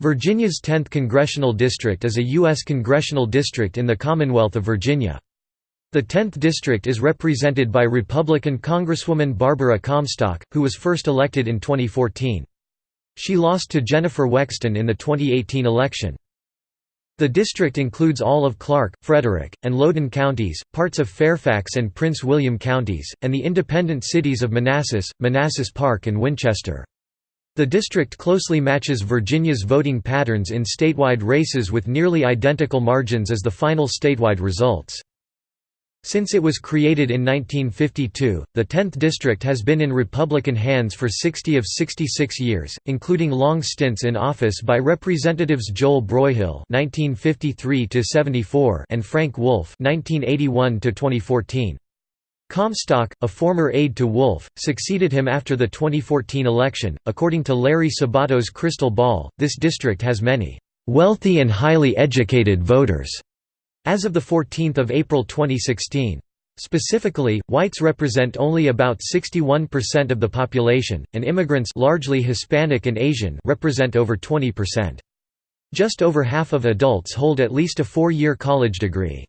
Virginia's 10th Congressional District is a U.S. congressional district in the Commonwealth of Virginia. The 10th District is represented by Republican Congresswoman Barbara Comstock, who was first elected in 2014. She lost to Jennifer Wexton in the 2018 election. The district includes all of Clarke, Frederick, and Loudoun counties, parts of Fairfax and Prince William counties, and the independent cities of Manassas, Manassas Park and Winchester. The district closely matches Virginia's voting patterns in statewide races with nearly identical margins as the final statewide results. Since it was created in 1952, the 10th district has been in Republican hands for 60 of 66 years, including long stints in office by Representatives Joel Broyhill (1953–74) and Frank Wolf (1981–2014). Comstock, a former aide to Wolf, succeeded him after the 2014 election. According to Larry Sabato's Crystal Ball, this district has many wealthy and highly educated voters as of the 14 April 2016. Specifically, whites represent only about 61% of the population, and immigrants largely Hispanic and Asian represent over 20%. Just over half of adults hold at least a four-year college degree.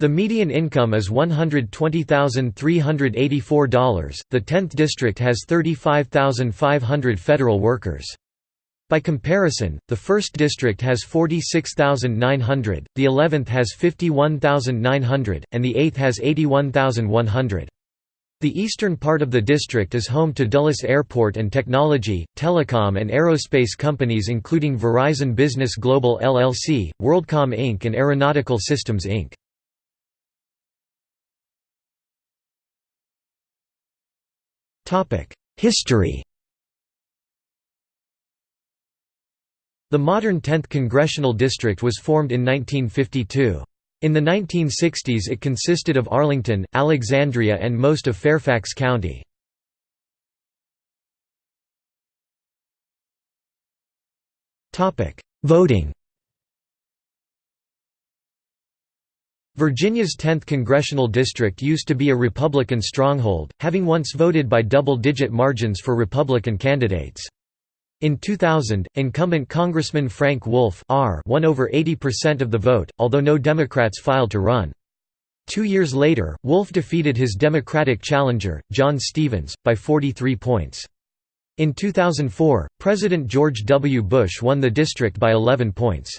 The median income is $120,384. The 10th district has 35,500 federal workers. By comparison, the 1st district has 46,900, the 11th has 51,900, and the 8th has 81,100. The eastern part of the district is home to Dulles Airport and technology, telecom and aerospace companies including Verizon Business Global LLC, WorldCom Inc. and Aeronautical Systems Inc. History The modern 10th Congressional District was formed in 1952. In the 1960s it consisted of Arlington, Alexandria and most of Fairfax County. Voting Virginia's 10th congressional district used to be a Republican stronghold, having once voted by double-digit margins for Republican candidates. In 2000, incumbent Congressman Frank Wolf R won over 80% of the vote, although no Democrats filed to run. Two years later, Wolf defeated his Democratic challenger, John Stevens, by 43 points. In 2004, President George W. Bush won the district by 11 points.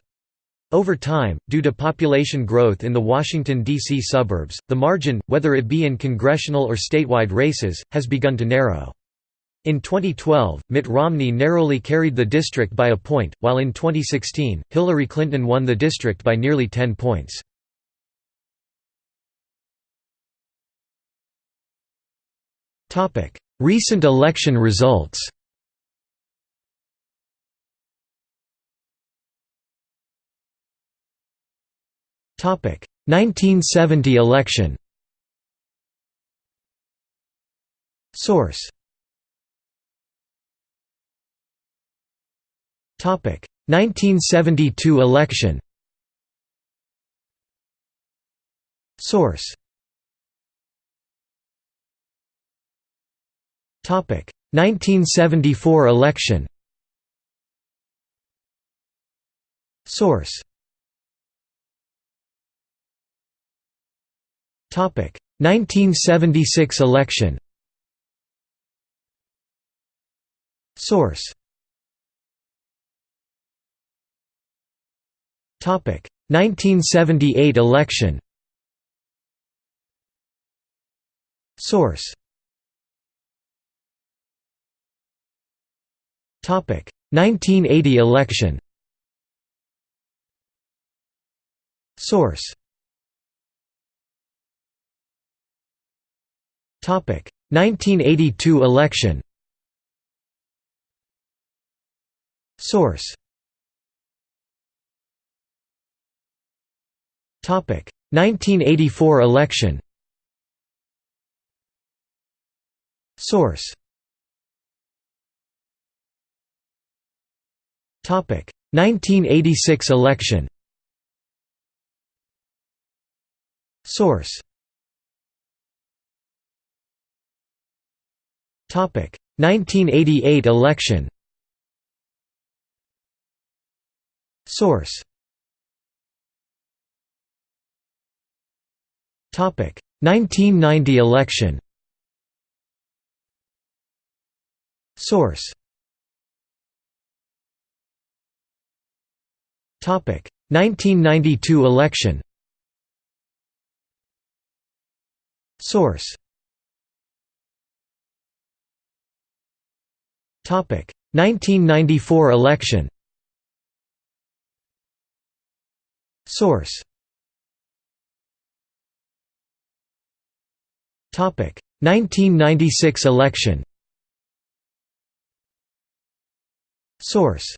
Over time, due to population growth in the Washington, D.C. suburbs, the margin, whether it be in congressional or statewide races, has begun to narrow. In 2012, Mitt Romney narrowly carried the district by a point, while in 2016, Hillary Clinton won the district by nearly 10 points. Recent election results 1970 election. Source. Topic 1972 election. Source. Topic 1974 election. Source. 1976 election. Source. Topic 1978 election. Source. Topic 1980 election. Source. 1982 election. Source. Topic 1984 election. Source. Topic 1986 election. Source. 1988 election. Source. 1990 election. Source. 1992 election. Source 1994 election. Source. 1996 election. Source.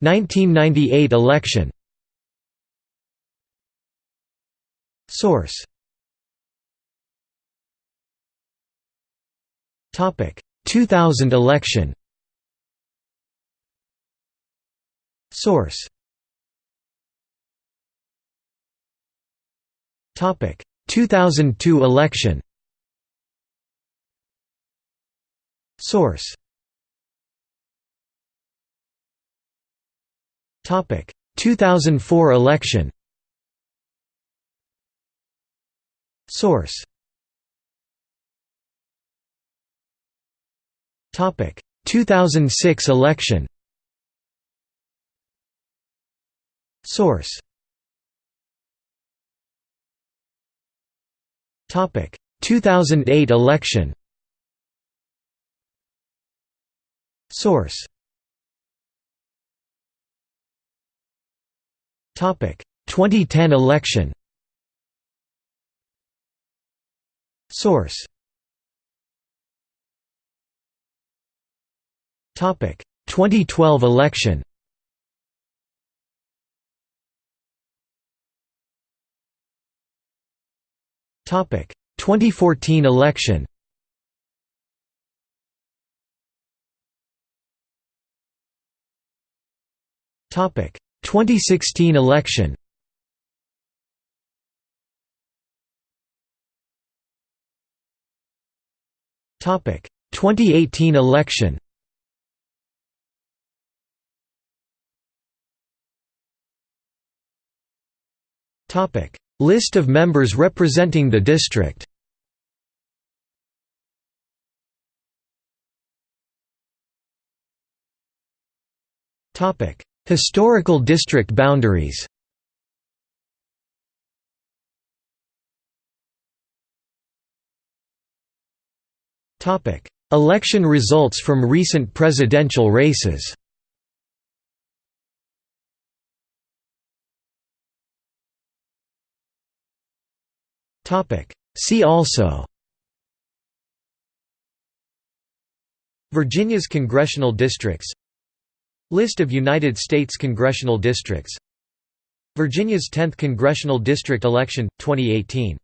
1998 election. Source 2000 election Source. Topic. 2002 election Source. Topic. 2004 election Source 2006 election Source. 2008 election Source. 2010 election Source 2012 election. Topic. 2014 election. Topic. 2016 election. Topic. 2018 election List of members representing the district. Historical district boundaries. Election results from recent presidential races See also Virginia's congressional districts List of United States congressional districts Virginia's 10th congressional district election, 2018